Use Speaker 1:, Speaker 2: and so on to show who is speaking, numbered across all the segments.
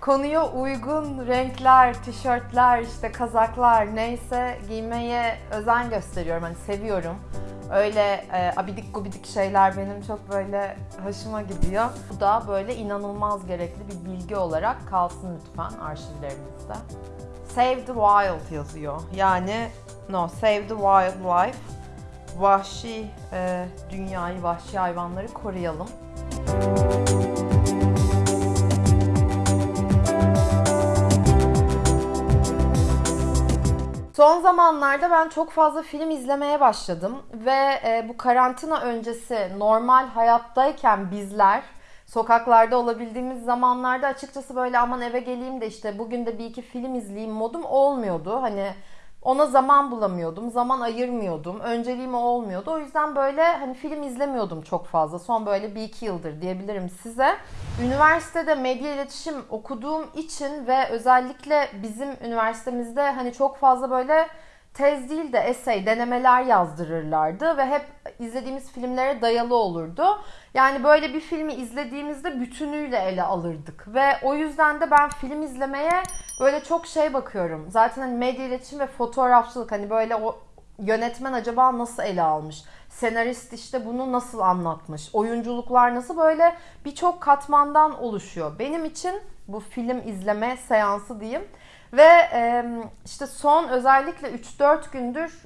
Speaker 1: Konuya uygun renkler, tişörtler, işte kazaklar neyse giymeye özen gösteriyorum. Hani seviyorum. Öyle e, abidik gubidik şeyler benim çok böyle hoşuma gidiyor. Bu da böyle inanılmaz gerekli bir bilgi olarak kalsın lütfen arşivlerimizde. Save the Wild yazıyor. Yani no, Save the Wildlife. Vahşi e, dünyayı, vahşi hayvanları koruyalım. Son zamanlarda ben çok fazla film izlemeye başladım ve e, bu karantina öncesi normal hayattayken bizler sokaklarda olabildiğimiz zamanlarda açıkçası böyle aman eve geleyim de işte bugün de bir iki film izleyeyim modum olmuyordu. Hani ona zaman bulamıyordum, zaman ayırmıyordum, önceliğim o olmuyordu. O yüzden böyle hani film izlemiyordum çok fazla. Son böyle bir iki yıldır diyebilirim size. Üniversitede medya iletişim okuduğum için ve özellikle bizim üniversitemizde hani çok fazla böyle tez değil de essay, denemeler yazdırırlardı ve hep izlediğimiz filmlere dayalı olurdu. Yani böyle bir filmi izlediğimizde bütünüyle ele alırdık ve o yüzden de ben film izlemeye böyle çok şey bakıyorum. Zaten hani medya iletişim ve fotoğrafçılık hani böyle o yönetmen acaba nasıl ele almış? Senarist işte bunu nasıl anlatmış? Oyunculuklar nasıl böyle birçok katmandan oluşuyor. Benim için bu film izleme seansı diyeyim. Ve işte son özellikle 3-4 gündür,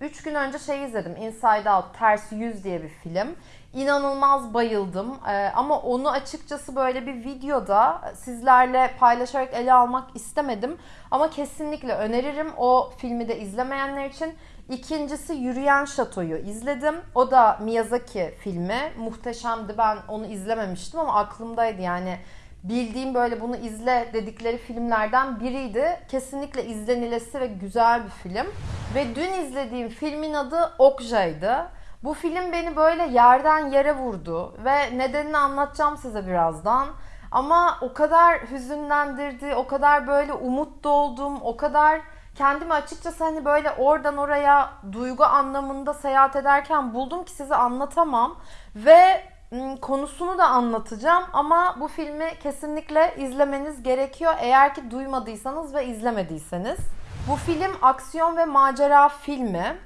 Speaker 1: 3 gün önce şey izledim. Inside Out, Ters Yüz diye bir film. İnanılmaz bayıldım. Ama onu açıkçası böyle bir videoda sizlerle paylaşarak ele almak istemedim. Ama kesinlikle öneririm o filmi de izlemeyenler için. İkincisi Yürüyen Şato'yu izledim. O da Miyazaki filmi. Muhteşemdi. Ben onu izlememiştim ama aklımdaydı yani bildiğim böyle bunu izle dedikleri filmlerden biriydi. Kesinlikle izlenilesi ve güzel bir film. Ve dün izlediğim filmin adı Okja'ydı. Bu film beni böyle yerden yere vurdu ve nedenini anlatacağım size birazdan. Ama o kadar hüzünlendirdi, o kadar böyle umut doldum, o kadar kendimi açıkçası hani böyle oradan oraya duygu anlamında seyahat ederken buldum ki size anlatamam. Ve konusunu da anlatacağım ama bu filmi kesinlikle izlemeniz gerekiyor eğer ki duymadıysanız ve izlemediyseniz. Bu film aksiyon ve macera filmi.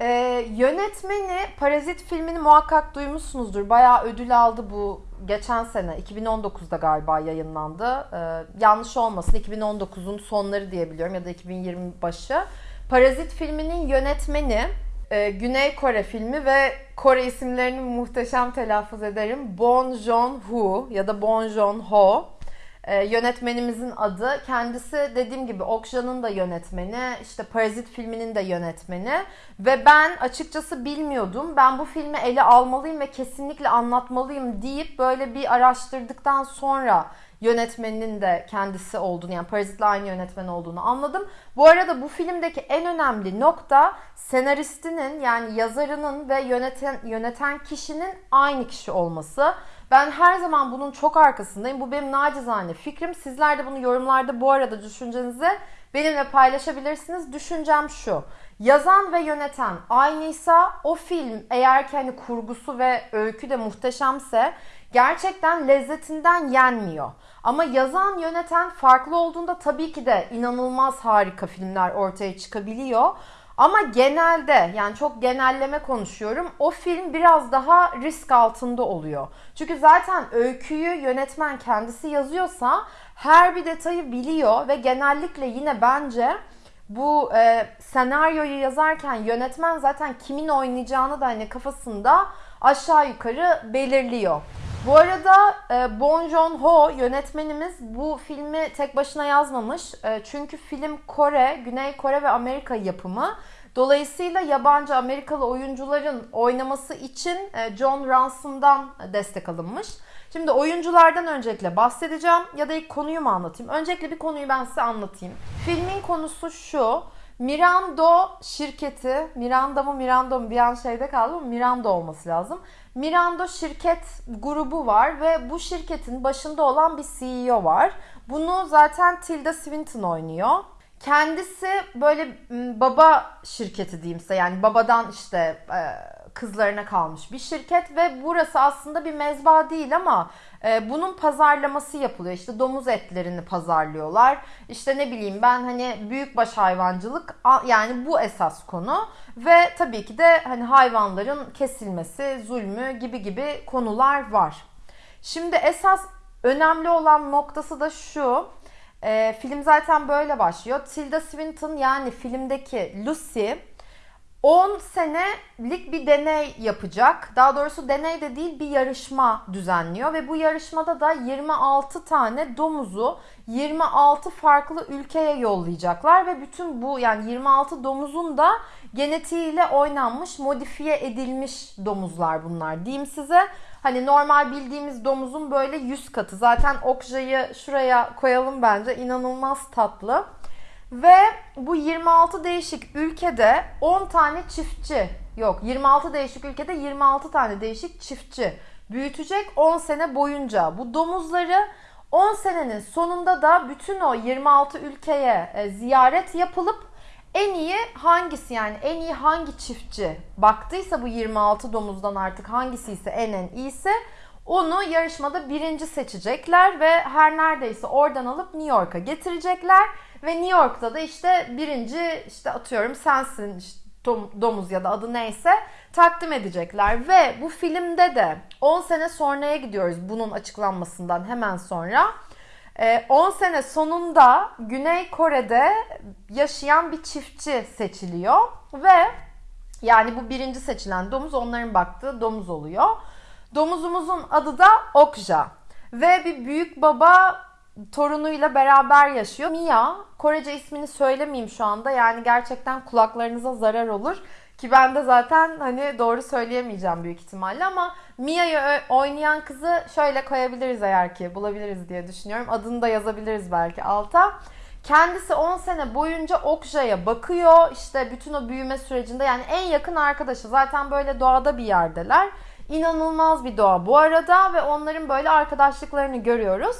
Speaker 1: Ee, yönetmeni Parazit filmini muhakkak duymuşsunuzdur. Bayağı ödül aldı bu geçen sene 2019'da galiba yayınlandı. Ee, yanlış olmasın 2019'un sonları diyebiliyorum ya da 2020 başı. Parazit filminin yönetmeni e, Güney Kore filmi ve Kore isimlerini muhteşem telaffuz ederim. Bon Joon-ho ya da Bon Joon-ho. E, yönetmenimizin adı. Kendisi dediğim gibi Okja'nın da yönetmeni, işte Parazit filminin de yönetmeni. Ve ben açıkçası bilmiyordum. Ben bu filmi ele almalıyım ve kesinlikle anlatmalıyım deyip böyle bir araştırdıktan sonra yönetmeninin de kendisi olduğunu yani Parazit'le aynı yönetmen olduğunu anladım. Bu arada bu filmdeki en önemli nokta senaristinin yani yazarının ve yöneten, yöneten kişinin aynı kişi olması. Ben her zaman bunun çok arkasındayım. Bu benim nacizane fikrim. Sizler de bunu yorumlarda bu arada düşüncenizi benimle paylaşabilirsiniz. Düşüncem şu. Yazan ve yöneten aynıysa o film eğer ki hani kurgusu ve öykü de muhteşemse gerçekten lezzetinden yenmiyor. Ama yazan yöneten farklı olduğunda tabii ki de inanılmaz harika filmler ortaya çıkabiliyor. Ama genelde yani çok genelleme konuşuyorum. O film biraz daha risk altında oluyor. Çünkü zaten öyküyü yönetmen kendisi yazıyorsa her bir detayı biliyor ve genellikle yine bence bu e, senaryoyu yazarken yönetmen zaten kimin oynayacağını da hani kafasında aşağı yukarı belirliyor. Bu arada e, Bon Joon-ho yönetmenimiz bu filmi tek başına yazmamış. E, çünkü film Kore, Güney Kore ve Amerika yapımı. Dolayısıyla yabancı Amerikalı oyuncuların oynaması için e, John Ransom'dan destek alınmış. Şimdi oyunculardan öncelikle bahsedeceğim ya da ilk konuyu mu anlatayım? Öncelikle bir konuyu ben size anlatayım. Filmin konusu şu. Mirando şirketi, Miranda mı Miranda mı bir an şeyde kaldı ama Miranda olması lazım. Mirando şirket grubu var ve bu şirketin başında olan bir CEO var. Bunu zaten Tilda Swinton oynuyor. Kendisi böyle baba şirketi diyeyim size yani babadan işte kızlarına kalmış bir şirket ve burası aslında bir mezba değil ama E, bunun pazarlaması yapılıyor. İşte domuz etlerini pazarlıyorlar. İşte ne bileyim ben hani büyükbaş hayvancılık yani bu esas konu ve tabii ki de hani hayvanların kesilmesi, zulmü gibi gibi konular var. Şimdi esas önemli olan noktası da şu. E, film zaten böyle başlıyor. Tilda Swinton yani filmdeki Lucy 10 senelik bir deney yapacak. Daha doğrusu deney de değil bir yarışma düzenliyor ve bu yarışmada da 26 tane domuzu 26 farklı ülkeye yollayacaklar ve bütün bu yani 26 domuzun da genetiğiyle oynanmış, modifiye edilmiş domuzlar bunlar diyeyim size. Hani normal bildiğimiz domuzun böyle 100 katı. Zaten okjayı şuraya koyalım bence. inanılmaz tatlı. Ve bu 26 değişik ülkede 10 tane çiftçi yok 26 değişik ülkede 26 tane değişik çiftçi büyütecek 10 sene boyunca. Bu domuzları 10 senenin sonunda da bütün o 26 ülkeye e, ziyaret yapılıp en iyi hangisi yani en iyi hangi çiftçi baktıysa bu 26 domuzdan artık hangisi ise en en iyisi onu yarışmada birinci seçecekler ve her neredeyse oradan alıp New York'a getirecekler ve New York'ta da işte birinci işte atıyorum sensin işte domuz ya da adı neyse takdim edecekler ve bu filmde de 10 sene sonraya gidiyoruz bunun açıklanmasından hemen sonra. 10 ee, sene sonunda Güney Kore'de yaşayan bir çiftçi seçiliyor ve yani bu birinci seçilen domuz onların baktığı domuz oluyor. Domuzumuzun adı da Okja ve bir büyük baba torunuyla beraber yaşıyor. Mia, Korece ismini söylemeyeyim şu anda. Yani gerçekten kulaklarınıza zarar olur. Ki ben de zaten hani doğru söyleyemeyeceğim büyük ihtimalle ama Mia'yı oynayan kızı şöyle koyabiliriz eğer ki bulabiliriz diye düşünüyorum. Adını da yazabiliriz belki alta. Kendisi 10 sene boyunca Okja'ya bakıyor. İşte bütün o büyüme sürecinde yani en yakın arkadaşı. Zaten böyle doğada bir yerdeler. İnanılmaz bir doğa bu arada ve onların böyle arkadaşlıklarını görüyoruz.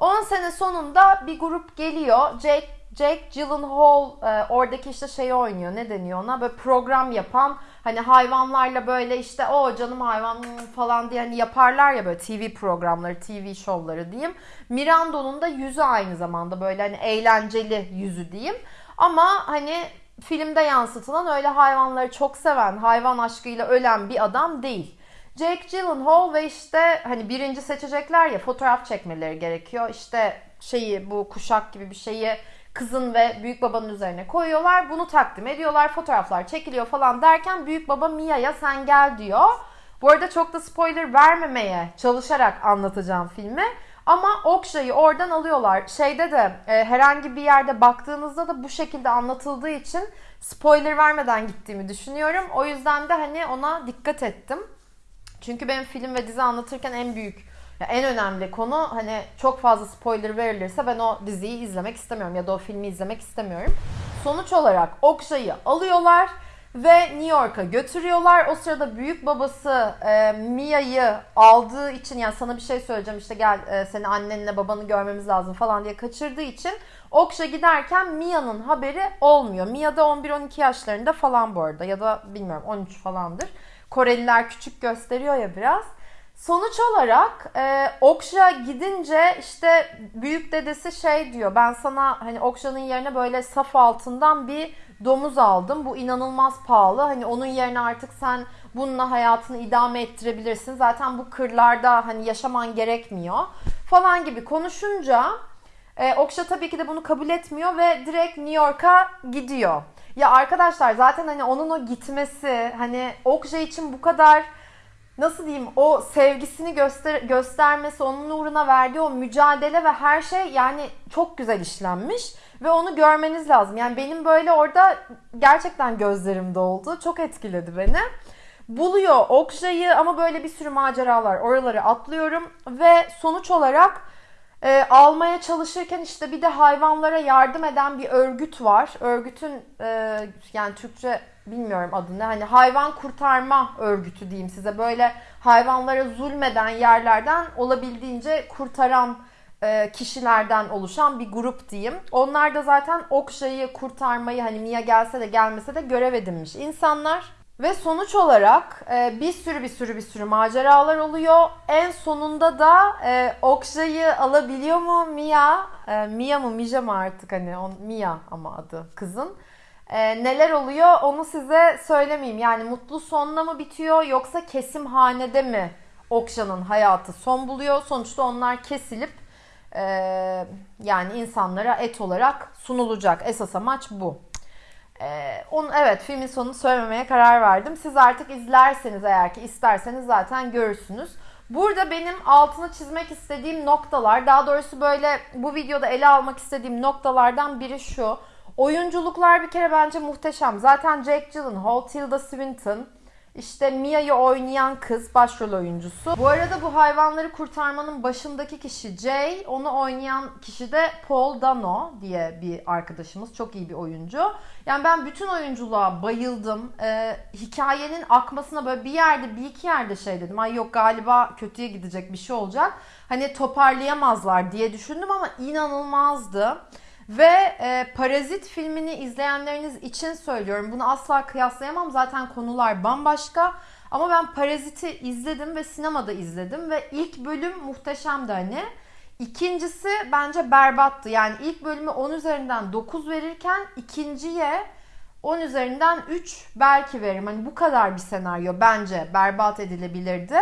Speaker 1: 10 sene sonunda bir grup geliyor. Jake Jake Gyllenhaal e, oradaki işte şeyi oynuyor. Ne deniyor ona? Böyle program yapan hani hayvanlarla böyle işte o canım hayvan falan diye hani yaparlar ya böyle TV programları, TV şovları diyeyim. Miranda'nın da yüzü aynı zamanda böyle hani eğlenceli yüzü diyeyim. Ama hani filmde yansıtılan öyle hayvanları çok seven, hayvan aşkıyla ölen bir adam değil. Jake Gyllenhaal ve işte hani birinci seçecekler ya fotoğraf çekmeleri gerekiyor. İşte şeyi bu kuşak gibi bir şeyi kızın ve büyük babanın üzerine koyuyorlar. Bunu takdim ediyorlar. Fotoğraflar çekiliyor falan derken büyük baba Mia'ya sen gel diyor. Bu arada çok da spoiler vermemeye çalışarak anlatacağım filmi. Ama Okşa'yı oradan alıyorlar. Şeyde de e, herhangi bir yerde baktığınızda da bu şekilde anlatıldığı için spoiler vermeden gittiğimi düşünüyorum. O yüzden de hani ona dikkat ettim. Çünkü benim film ve dizi anlatırken en büyük en önemli konu hani çok fazla spoiler verilirse ben o diziyi izlemek istemiyorum ya da o filmi izlemek istemiyorum. Sonuç olarak Okşa'yı alıyorlar ve New York'a götürüyorlar. O sırada büyük babası e, Mia'yı aldığı için yani sana bir şey söyleyeceğim işte gel e, seni annenle babanı görmemiz lazım falan diye kaçırdığı için Okşa giderken Mia'nın haberi olmuyor. Mia da 11-12 yaşlarında falan bu arada ya da bilmiyorum 13 falandır. Koreliler küçük gösteriyor ya biraz. Sonuç olarak e, Okşa gidince işte büyük dedesi şey diyor ben sana hani Okşa'nın yerine böyle saf altından bir domuz aldım. Bu inanılmaz pahalı. Hani onun yerine artık sen bununla hayatını idame ettirebilirsin. Zaten bu kırlarda hani yaşaman gerekmiyor falan gibi konuşunca e, Okşa tabii ki de bunu kabul etmiyor ve direkt New York'a gidiyor. Ya arkadaşlar zaten hani onun o gitmesi hani Okja için bu kadar nasıl diyeyim o sevgisini göster göstermesi, onun uğruna verdiği o mücadele ve her şey yani çok güzel işlenmiş ve onu görmeniz lazım. Yani benim böyle orada gerçekten gözlerim doldu. Çok etkiledi beni. Buluyor Okja'yı ama böyle bir sürü maceralar. Oraları atlıyorum ve sonuç olarak e, almaya çalışırken işte bir de hayvanlara yardım eden bir örgüt var. Örgütün e, yani Türkçe bilmiyorum adını hani hayvan kurtarma örgütü diyeyim size. Böyle hayvanlara zulmeden yerlerden olabildiğince kurtaran e, kişilerden oluşan bir grup diyeyim. Onlar da zaten Okşa'yı kurtarmayı hani Mia gelse de gelmese de görev edinmiş insanlar. Ve sonuç olarak e, bir sürü bir sürü bir sürü maceralar oluyor. En sonunda da e, Okşa'yı alabiliyor mu Mia? E, Mia mı Mija mı artık hani on, Mia ama adı kızın. E, neler oluyor onu size söylemeyeyim. Yani mutlu sonla mı bitiyor yoksa kesimhanede mi Okşa'nın hayatı son buluyor? Sonuçta onlar kesilip e, yani insanlara et olarak sunulacak. Esas amaç bu. Ee, onu, evet filmin sonunu söylememeye karar verdim. Siz artık izlerseniz eğer ki isterseniz zaten görürsünüz. Burada benim altını çizmek istediğim noktalar, daha doğrusu böyle bu videoda ele almak istediğim noktalardan biri şu. Oyunculuklar bir kere bence muhteşem. Zaten Jake Gyllenhaal, Tilda Swinton, işte Mia'yı oynayan kız başrol oyuncusu. Bu arada bu hayvanları kurtarmanın başındaki kişi Jay. Onu oynayan kişi de Paul Dano diye bir arkadaşımız. Çok iyi bir oyuncu. Yani ben bütün oyunculuğa bayıldım. Ee, hikayenin akmasına böyle bir yerde bir iki yerde şey dedim. Ay yok galiba kötüye gidecek bir şey olacak. Hani toparlayamazlar diye düşündüm ama inanılmazdı. Ve e, Parazit filmini izleyenleriniz için söylüyorum. Bunu asla kıyaslayamam. Zaten konular bambaşka. Ama ben Parazit'i izledim ve sinemada izledim. Ve ilk bölüm muhteşemdi hani. İkincisi bence berbattı. Yani ilk bölümü 10 üzerinden 9 verirken ikinciye 10 üzerinden 3 belki veririm. Hani bu kadar bir senaryo bence berbat edilebilirdi.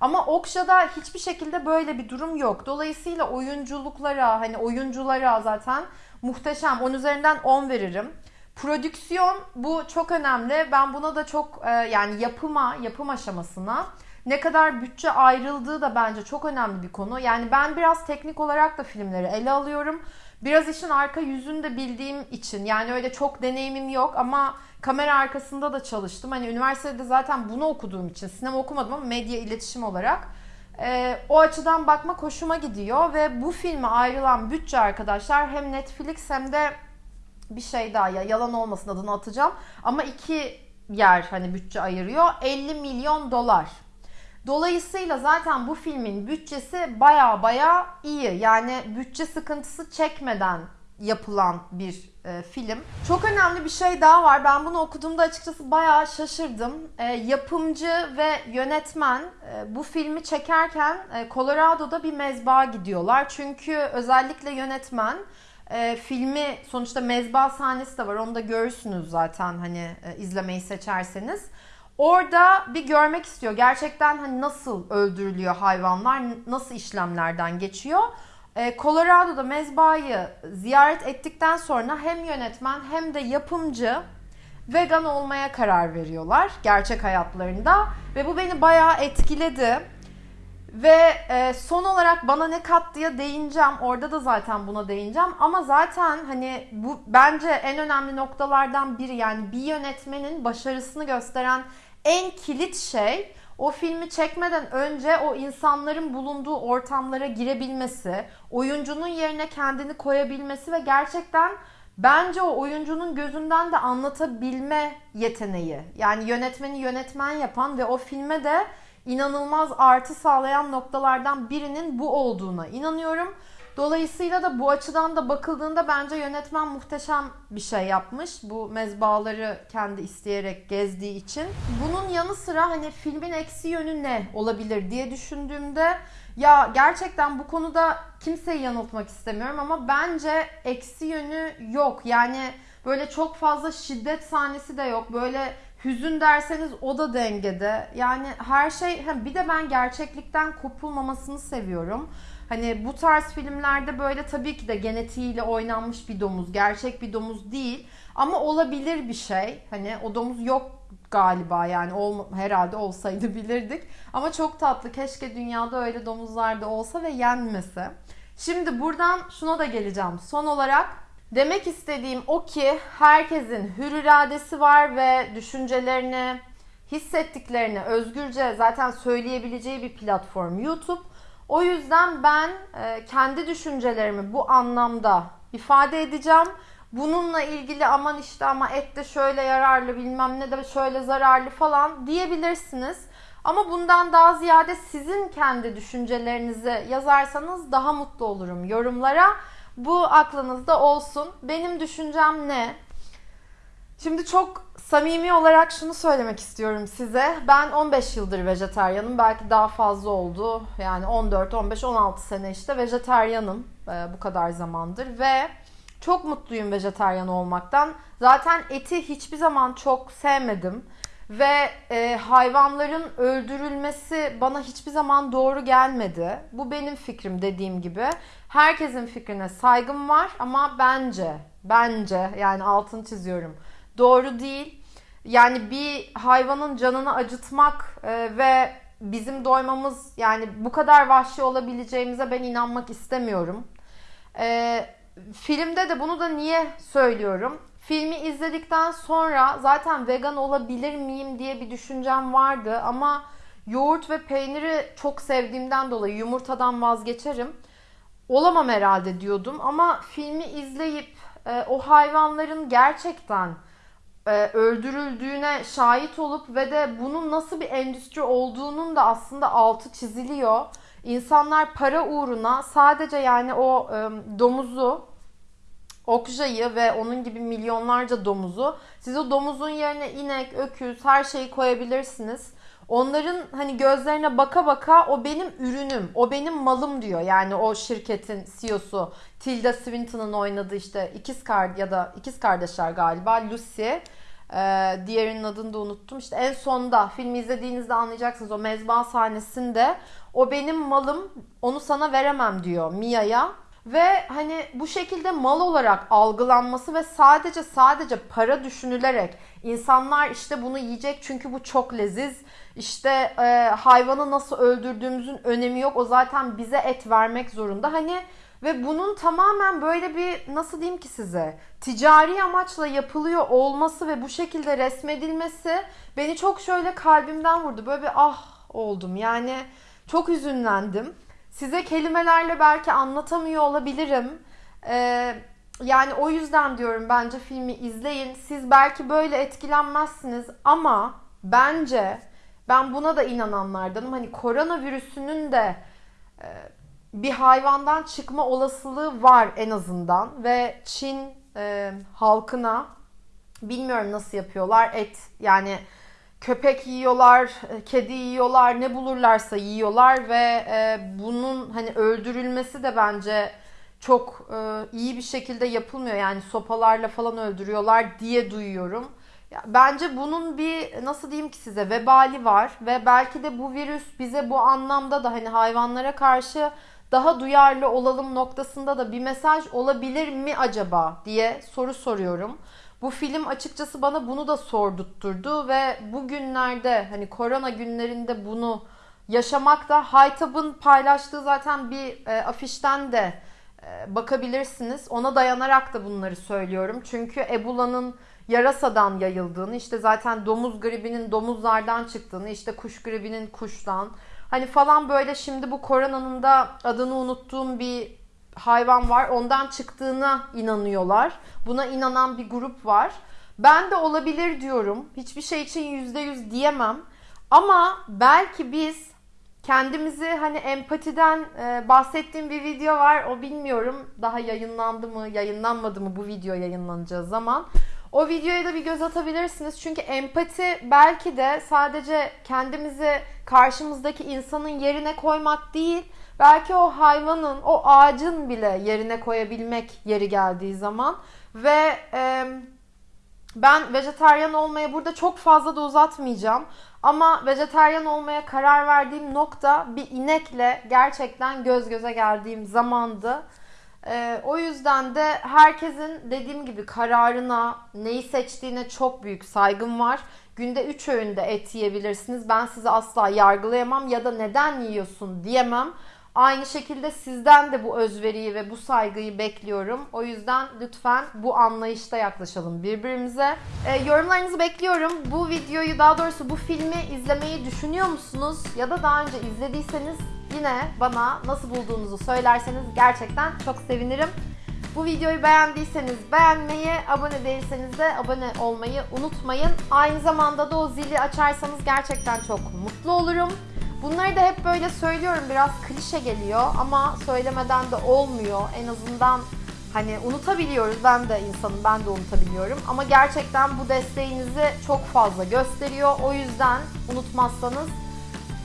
Speaker 1: Ama Okşa'da hiçbir şekilde böyle bir durum yok. Dolayısıyla oyunculuklara, hani oyunculara zaten muhteşem. 10 üzerinden 10 veririm. Prodüksiyon bu çok önemli. Ben buna da çok e, yani yapıma, yapım aşamasına ne kadar bütçe ayrıldığı da bence çok önemli bir konu. Yani ben biraz teknik olarak da filmleri ele alıyorum. Biraz işin arka yüzünü de bildiğim için yani öyle çok deneyimim yok ama kamera arkasında da çalıştım. Hani üniversitede zaten bunu okuduğum için sinema okumadım ama medya iletişim olarak e, o açıdan bakmak hoşuma gidiyor ve bu filme ayrılan bütçe arkadaşlar hem Netflix hem de bir şey daha ya yalan olmasın adını atacağım ama iki yer hani bütçe ayırıyor 50 milyon dolar. Dolayısıyla zaten bu filmin bütçesi baya baya iyi. Yani bütçe sıkıntısı çekmeden yapılan bir e, film. Çok önemli bir şey daha var. Ben bunu okuduğumda açıkçası bayağı şaşırdım. E, yapımcı ve yönetmen e, bu filmi çekerken e, Colorado'da bir mezbaha gidiyorlar. Çünkü özellikle yönetmen e, filmi sonuçta mezba sahnesi de var. Onu da görürsünüz zaten hani e, izlemeyi seçerseniz. Orada bir görmek istiyor. Gerçekten hani nasıl öldürülüyor hayvanlar, nasıl işlemlerden geçiyor. Ee, Colorado'da mezbayı ziyaret ettikten sonra hem yönetmen hem de yapımcı vegan olmaya karar veriyorlar gerçek hayatlarında ve bu beni bayağı etkiledi. Ve e, son olarak bana ne kat diye değineceğim. Orada da zaten buna değineceğim. Ama zaten hani bu bence en önemli noktalardan biri yani bir yönetmenin başarısını gösteren en kilit şey o filmi çekmeden önce o insanların bulunduğu ortamlara girebilmesi, oyuncunun yerine kendini koyabilmesi ve gerçekten bence o oyuncunun gözünden de anlatabilme yeteneği. Yani yönetmeni yönetmen yapan ve o filme de inanılmaz artı sağlayan noktalardan birinin bu olduğuna inanıyorum. Dolayısıyla da bu açıdan da bakıldığında bence yönetmen muhteşem bir şey yapmış. Bu mezbaları kendi isteyerek gezdiği için. Bunun yanı sıra hani filmin eksi yönü ne olabilir diye düşündüğümde ya gerçekten bu konuda kimseyi yanıltmak istemiyorum ama bence eksi yönü yok. Yani böyle çok fazla şiddet sahnesi de yok. Böyle hüzün derseniz o da dengede. Yani her şey bir de ben gerçeklikten kopulmamasını seviyorum. Hani bu tarz filmlerde böyle tabii ki de genetiğiyle oynanmış bir domuz, gerçek bir domuz değil ama olabilir bir şey. Hani o domuz yok galiba yani ol, herhalde olsaydı bilirdik. Ama çok tatlı. Keşke dünyada öyle domuzlar da olsa ve yenmese. Şimdi buradan şuna da geleceğim. Son olarak demek istediğim o ki herkesin hür iradesi var ve düşüncelerini, hissettiklerini özgürce zaten söyleyebileceği bir platform YouTube. O yüzden ben e, kendi düşüncelerimi bu anlamda ifade edeceğim. Bununla ilgili aman işte ama et de şöyle yararlı bilmem ne de şöyle zararlı falan diyebilirsiniz. Ama bundan daha ziyade sizin kendi düşüncelerinizi yazarsanız daha mutlu olurum yorumlara. Bu aklınızda olsun. Benim düşüncem ne? Şimdi çok samimi olarak şunu söylemek istiyorum size. Ben 15 yıldır vejeteryanım. Belki daha fazla oldu. Yani 14, 15, 16 sene işte vejeteryanım. Ee, bu kadar zamandır ve çok mutluyum vejeteryan olmaktan. Zaten eti hiçbir zaman çok sevmedim. Ve e, hayvanların öldürülmesi bana hiçbir zaman doğru gelmedi. Bu benim fikrim dediğim gibi. Herkesin fikrine saygım var ama bence, bence yani altını çiziyorum. Doğru değil. Yani bir hayvanın canını acıtmak e, ve bizim doymamız yani bu kadar vahşi olabileceğimize ben inanmak istemiyorum. E, filmde de bunu da niye söylüyorum? Filmi izledikten sonra zaten vegan olabilir miyim diye bir düşüncem vardı ama yoğurt ve peyniri çok sevdiğimden dolayı yumurtadan vazgeçerim. Olamam herhalde diyordum ama filmi izleyip e, o hayvanların gerçekten e, öldürüldüğüne şahit olup ve de bunun nasıl bir endüstri olduğunun da aslında altı çiziliyor. İnsanlar para uğruna sadece yani o e, domuzu Okja'yı ve onun gibi milyonlarca domuzu siz o domuzun yerine inek, öküz her şeyi koyabilirsiniz. Onların hani gözlerine baka baka o benim ürünüm, o benim malım diyor. Yani o şirketin CEO'su Tilda Swinton'ın oynadığı işte ikiz kard ya da ikiz kardeşler galiba Lucy. Ee, diğerinin adını da unuttum. İşte en sonda filmi izlediğinizde anlayacaksınız o mezba sahnesinde o benim malım onu sana veremem diyor Mia'ya. Ve hani bu şekilde mal olarak algılanması ve sadece sadece para düşünülerek insanlar işte bunu yiyecek çünkü bu çok leziz. İşte e, hayvanı nasıl öldürdüğümüzün önemi yok. O zaten bize et vermek zorunda. Hani ve bunun tamamen böyle bir nasıl diyeyim ki size ticari amaçla yapılıyor olması ve bu şekilde resmedilmesi beni çok şöyle kalbimden vurdu. Böyle bir ah oldum. Yani çok üzünlendim. Size kelimelerle belki anlatamıyor olabilirim. Ee, yani o yüzden diyorum bence filmi izleyin. Siz belki böyle etkilenmezsiniz ama bence ben buna da inananlardanım. Hani koronavirüsünün de e, bir hayvandan çıkma olasılığı var en azından ve Çin e, halkına bilmiyorum nasıl yapıyorlar et yani köpek yiyorlar, e, kedi yiyorlar, ne bulurlarsa yiyorlar ve e, bunun hani öldürülmesi de bence çok e, iyi bir şekilde yapılmıyor. Yani sopalarla falan öldürüyorlar diye duyuyorum. Bence bunun bir nasıl diyeyim ki size vebali var ve belki de bu virüs bize bu anlamda da hani hayvanlara karşı daha duyarlı olalım noktasında da bir mesaj olabilir mi acaba diye soru soruyorum. Bu film açıkçası bana bunu da sordutturdu ve bugünlerde hani korona günlerinde bunu yaşamak da Haytab'ın paylaştığı zaten bir e, afişten de e, bakabilirsiniz. Ona dayanarak da bunları söylüyorum. Çünkü Ebula'nın yarasadan yayıldığını, işte zaten domuz gribinin domuzlardan çıktığını, işte kuş gribinin kuştan, hani falan böyle şimdi bu koronanın da adını unuttuğum bir hayvan var. Ondan çıktığına inanıyorlar. Buna inanan bir grup var. Ben de olabilir diyorum. Hiçbir şey için yüzde yüz diyemem. Ama belki biz kendimizi hani empatiden e, bahsettiğim bir video var. O bilmiyorum daha yayınlandı mı, yayınlanmadı mı bu video yayınlanacağı zaman. O videoya da bir göz atabilirsiniz. Çünkü empati belki de sadece kendimizi karşımızdaki insanın yerine koymak değil, belki o hayvanın, o ağacın bile yerine koyabilmek yeri geldiği zaman ve e, ben vejetaryen olmaya burada çok fazla da uzatmayacağım. Ama vejeteryan olmaya karar verdiğim nokta bir inekle gerçekten göz göze geldiğim zamandı. Ee, o yüzden de herkesin dediğim gibi kararına, neyi seçtiğine çok büyük saygım var. Günde 3 öğünde et yiyebilirsiniz. Ben sizi asla yargılayamam ya da neden yiyorsun diyemem. Aynı şekilde sizden de bu özveriyi ve bu saygıyı bekliyorum. O yüzden lütfen bu anlayışta yaklaşalım birbirimize. E, yorumlarınızı bekliyorum. Bu videoyu daha doğrusu bu filmi izlemeyi düşünüyor musunuz? Ya da daha önce izlediyseniz yine bana nasıl bulduğunuzu söylerseniz gerçekten çok sevinirim. Bu videoyu beğendiyseniz beğenmeyi, abone değilseniz de abone olmayı unutmayın. Aynı zamanda da o zili açarsanız gerçekten çok mutlu olurum. Bunları da hep böyle söylüyorum biraz klişe geliyor ama söylemeden de olmuyor. En azından Hani unutabiliyoruz. Ben de insanım. Ben de unutabiliyorum. Ama gerçekten bu desteğinizi çok fazla gösteriyor. O yüzden unutmazsanız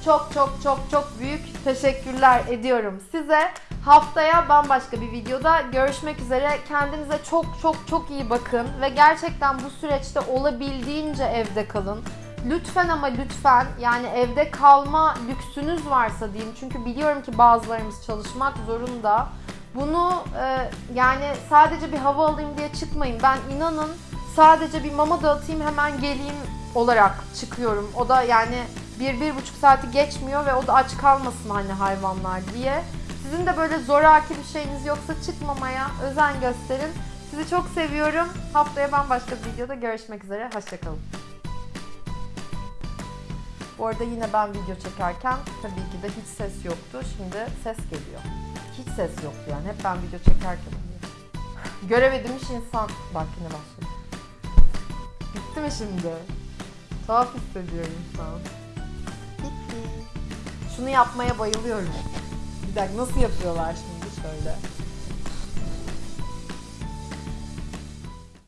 Speaker 1: çok çok çok çok büyük teşekkürler ediyorum size. Haftaya bambaşka bir videoda görüşmek üzere. Kendinize çok çok çok iyi bakın ve gerçekten bu süreçte olabildiğince evde kalın. Lütfen ama lütfen yani evde kalma lüksünüz varsa diyeyim. Çünkü biliyorum ki bazılarımız çalışmak zorunda. Bunu e, yani sadece bir hava alayım diye çıkmayın. Ben inanın sadece bir mama dağıtayım hemen geleyim olarak çıkıyorum. O da yani bir, bir buçuk saati geçmiyor ve o da aç kalmasın hani hayvanlar diye. Sizin de böyle zoraki bir şeyiniz yoksa çıkmamaya özen gösterin. Sizi çok seviyorum. Haftaya bambaşka bir videoda görüşmek üzere. Hoşçakalın. Bu arada yine ben video çekerken tabii ki de hiç ses yoktu. Şimdi ses geliyor. Hiç ses yoktu yani. Hep ben video çekerken oluyor. Görev edinmiş insan. Bak yine başladı. Bitti mi şimdi? Tuhaf hissediyorum şu an. Bitti. Şunu yapmaya bayılıyorum. Bir dakika nasıl yapıyorlar şimdi şöyle.